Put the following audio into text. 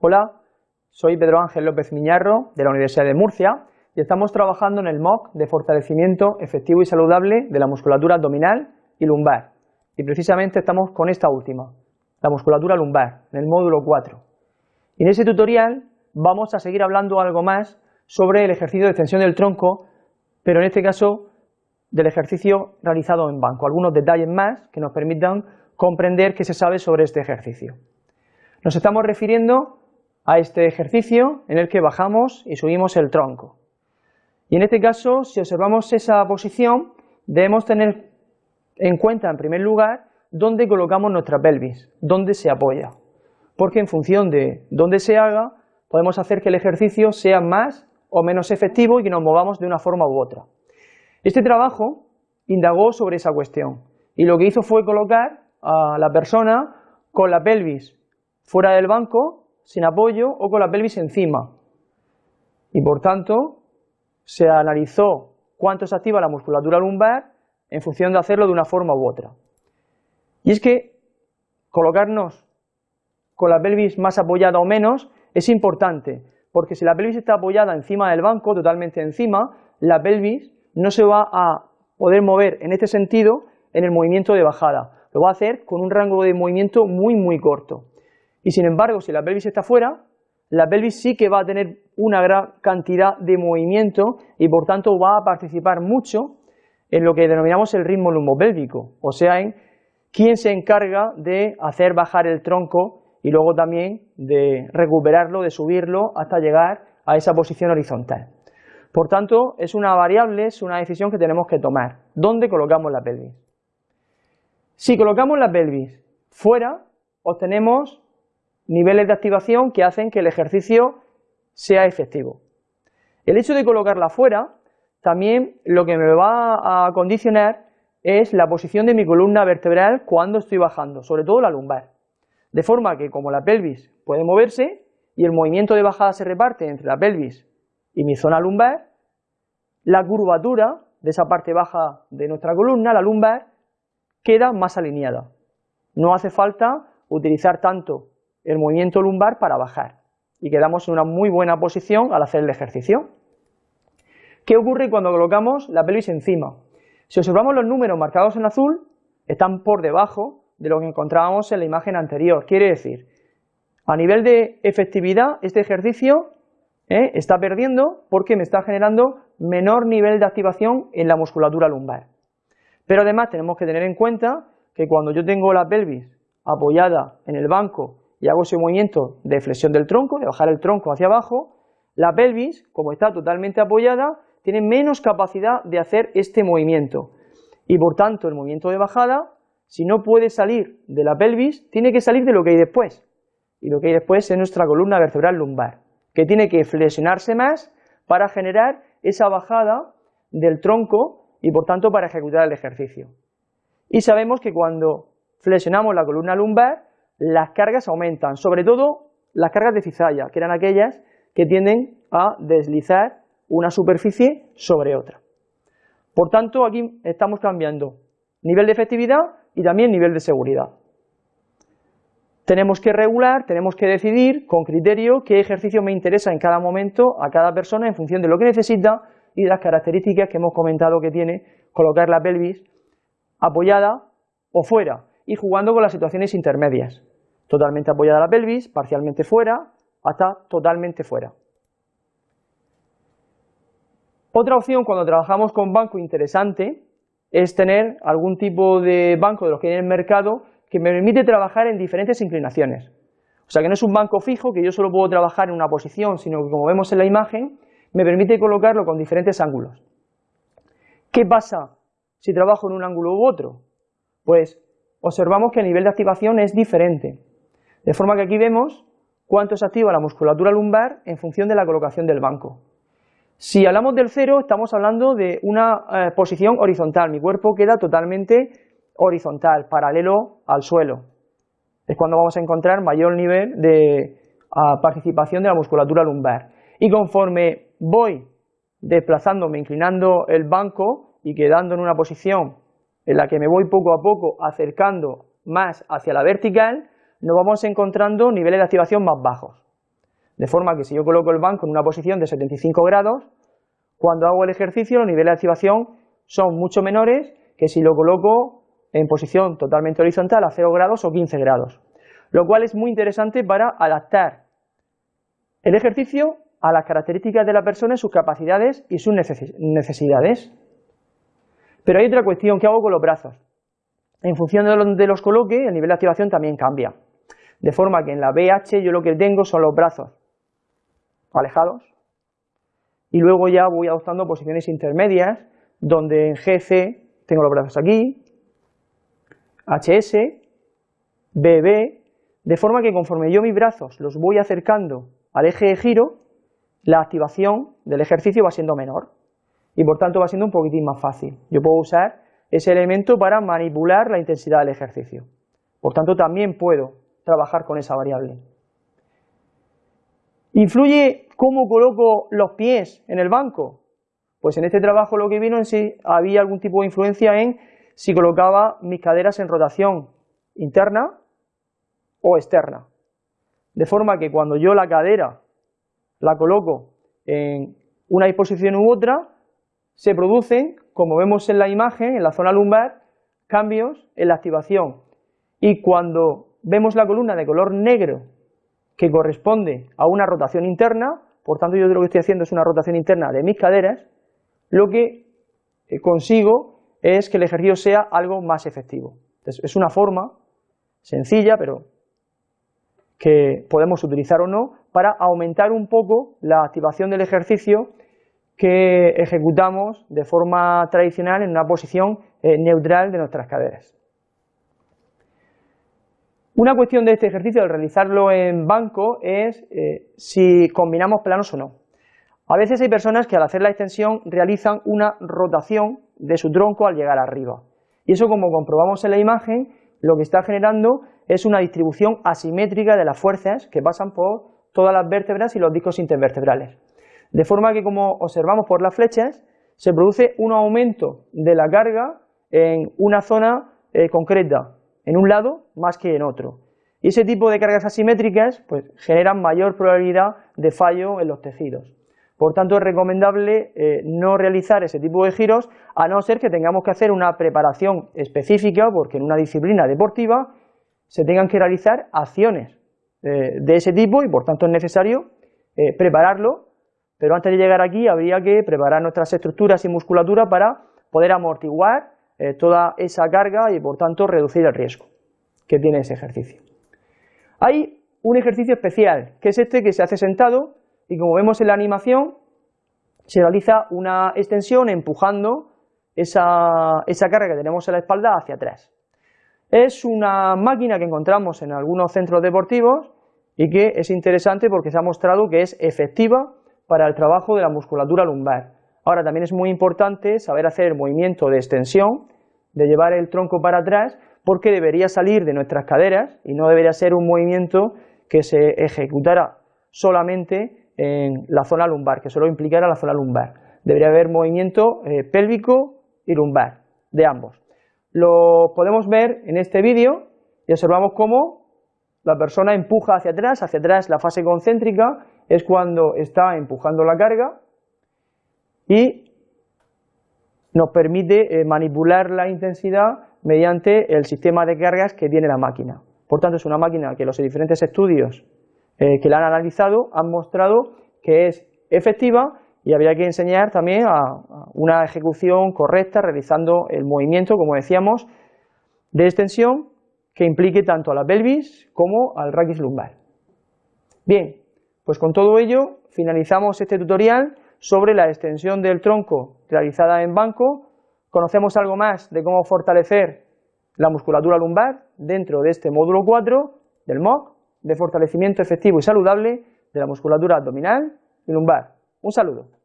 Hola, soy Pedro Ángel López Miñarro de la Universidad de Murcia y estamos trabajando en el MOOC de fortalecimiento efectivo y saludable de la musculatura abdominal y lumbar. Y precisamente estamos con esta última, la musculatura lumbar, en el módulo 4. Y en ese tutorial vamos a seguir hablando algo más sobre el ejercicio de extensión del tronco, pero en este caso del ejercicio realizado en banco, algunos detalles más que nos permitan comprender qué se sabe sobre este ejercicio. Nos estamos refiriendo a este ejercicio en el que bajamos y subimos el tronco. Y en este caso, si observamos esa posición, debemos tener en cuenta, en primer lugar, dónde colocamos nuestra pelvis, dónde se apoya. Porque en función de dónde se haga, podemos hacer que el ejercicio sea más o menos efectivo y que nos movamos de una forma u otra. Este trabajo indagó sobre esa cuestión y lo que hizo fue colocar a la persona con la pelvis fuera del banco, sin apoyo o con la pelvis encima. Y por tanto, se analizó cuánto se activa la musculatura lumbar en función de hacerlo de una forma u otra. Y es que colocarnos con la pelvis más apoyada o menos es importante, porque si la pelvis está apoyada encima del banco, totalmente encima, la pelvis no se va a poder mover en este sentido en el movimiento de bajada, lo va a hacer con un rango de movimiento muy muy corto. Y sin embargo, si la pelvis está fuera, la pelvis sí que va a tener una gran cantidad de movimiento y por tanto va a participar mucho en lo que denominamos el ritmo lumbopélvico, o sea, en quién se encarga de hacer bajar el tronco y luego también de recuperarlo, de subirlo hasta llegar a esa posición horizontal. Por tanto, es una variable, es una decisión que tenemos que tomar. ¿Dónde colocamos la pelvis? Si colocamos la pelvis fuera, obtenemos niveles de activación que hacen que el ejercicio sea efectivo. El hecho de colocarla fuera, también lo que me va a condicionar es la posición de mi columna vertebral cuando estoy bajando, sobre todo la lumbar. De forma que como la pelvis puede moverse y el movimiento de bajada se reparte entre la pelvis y mi zona lumbar, la curvatura de esa parte baja de nuestra columna, la lumbar, queda más alineada. No hace falta utilizar tanto el movimiento lumbar para bajar y quedamos en una muy buena posición al hacer el ejercicio. ¿Qué ocurre cuando colocamos la pelvis encima? Si observamos los números marcados en azul, están por debajo de lo que encontrábamos en la imagen anterior. Quiere decir, a nivel de efectividad, este ejercicio ¿eh? está perdiendo porque me está generando menor nivel de activación en la musculatura lumbar. Pero además tenemos que tener en cuenta que cuando yo tengo la pelvis apoyada en el banco y hago ese movimiento de flexión del tronco, de bajar el tronco hacia abajo, la pelvis, como está totalmente apoyada, tiene menos capacidad de hacer este movimiento. Y por tanto, el movimiento de bajada, si no puede salir de la pelvis, tiene que salir de lo que hay después. Y lo que hay después es nuestra columna vertebral lumbar, que tiene que flexionarse más para generar esa bajada del tronco y por tanto para ejecutar el ejercicio. Y sabemos que cuando flexionamos la columna lumbar, las cargas aumentan, sobre todo las cargas de cizalla, que eran aquellas que tienden a deslizar una superficie sobre otra. Por tanto, aquí estamos cambiando nivel de efectividad y también nivel de seguridad. Tenemos que regular, tenemos que decidir con criterio qué ejercicio me interesa en cada momento a cada persona en función de lo que necesita y de las características que hemos comentado que tiene colocar la pelvis apoyada o fuera y jugando con las situaciones intermedias. Totalmente apoyada la pelvis, parcialmente fuera, hasta totalmente fuera. Otra opción cuando trabajamos con banco interesante es tener algún tipo de banco de los que hay en el mercado que me permite trabajar en diferentes inclinaciones. O sea que no es un banco fijo que yo solo puedo trabajar en una posición, sino que como vemos en la imagen, me permite colocarlo con diferentes ángulos. ¿Qué pasa si trabajo en un ángulo u otro? Pues observamos que el nivel de activación es diferente. De forma que aquí vemos cuánto se activa la musculatura lumbar en función de la colocación del banco. Si hablamos del cero, estamos hablando de una eh, posición horizontal. Mi cuerpo queda totalmente horizontal, paralelo al suelo. Es cuando vamos a encontrar mayor nivel de ah, participación de la musculatura lumbar. Y conforme voy desplazándome, inclinando el banco y quedando en una posición en la que me voy poco a poco acercando más hacia la vertical, nos vamos encontrando niveles de activación más bajos. De forma que si yo coloco el banco en una posición de 75 grados, cuando hago el ejercicio los niveles de activación son mucho menores que si lo coloco en posición totalmente horizontal a 0 grados o 15 grados. Lo cual es muy interesante para adaptar el ejercicio a las características de la persona, sus capacidades y sus necesidades. Pero hay otra cuestión, ¿qué hago con los brazos? En función de donde los coloque, el nivel de activación también cambia. De forma que en la BH yo lo que tengo son los brazos alejados y luego ya voy adoptando posiciones intermedias donde en GC tengo los brazos aquí, HS, BB, de forma que conforme yo mis brazos los voy acercando al eje de giro, la activación del ejercicio va siendo menor y por tanto va siendo un poquitín más fácil. Yo puedo usar ese elemento para manipular la intensidad del ejercicio. Por tanto, también puedo trabajar con esa variable. ¿Influye cómo coloco los pies en el banco? Pues en este trabajo lo que vino en sí había algún tipo de influencia en si colocaba mis caderas en rotación interna o externa. De forma que cuando yo la cadera la coloco en una disposición u otra, se producen, como vemos en la imagen, en la zona lumbar, cambios en la activación. Y cuando vemos la columna de color negro, que corresponde a una rotación interna, por tanto yo lo que estoy haciendo es una rotación interna de mis caderas, lo que eh, consigo es que el ejercicio sea algo más efectivo. es una forma sencilla, pero que podemos utilizar o no, para aumentar un poco la activación del ejercicio que ejecutamos de forma tradicional en una posición eh, neutral de nuestras caderas. Una cuestión de este ejercicio, al realizarlo en banco, es eh, si combinamos planos o no. A veces hay personas que al hacer la extensión realizan una rotación de su tronco al llegar arriba. Y eso, como comprobamos en la imagen, lo que está generando es una distribución asimétrica de las fuerzas que pasan por todas las vértebras y los discos intervertebrales. De forma que, como observamos por las flechas, se produce un aumento de la carga en una zona eh, concreta, en un lado más que en otro. Y ese tipo de cargas asimétricas pues, generan mayor probabilidad de fallo en los tejidos. Por tanto, es recomendable eh, no realizar ese tipo de giros, a no ser que tengamos que hacer una preparación específica, porque en una disciplina deportiva se tengan que realizar acciones eh, de ese tipo y por tanto es necesario prepararlo pero antes de llegar aquí habría que preparar nuestras estructuras y musculatura para poder amortiguar eh, toda esa carga y por tanto reducir el riesgo que tiene ese ejercicio. Hay un ejercicio especial, que es este que se hace sentado y como vemos en la animación se realiza una extensión empujando esa, esa carga que tenemos en la espalda hacia atrás. Es una máquina que encontramos en algunos centros deportivos y que es interesante porque se ha mostrado que es efectiva para el trabajo de la musculatura lumbar. Ahora también es muy importante saber hacer el movimiento de extensión, de llevar el tronco para atrás, porque debería salir de nuestras caderas y no debería ser un movimiento que se ejecutara solamente en la zona lumbar, que solo implicara la zona lumbar. Debería haber movimiento eh, pélvico y lumbar, de ambos. Lo podemos ver en este vídeo y observamos cómo la persona empuja hacia atrás, hacia atrás la fase concéntrica es cuando está empujando la carga y nos permite eh, manipular la intensidad mediante el sistema de cargas que tiene la máquina. Por tanto, es una máquina que los diferentes estudios eh, que la han analizado han mostrado que es efectiva y habría que enseñar también a, una ejecución correcta realizando el movimiento, como decíamos, de extensión que implique tanto a la pelvis como al raquis lumbar. Bien, pues con todo ello finalizamos este tutorial sobre la extensión del tronco realizada en banco, conocemos algo más de cómo fortalecer la musculatura lumbar dentro de este módulo 4 del MOC de fortalecimiento efectivo y saludable de la musculatura abdominal y lumbar. Un saludo.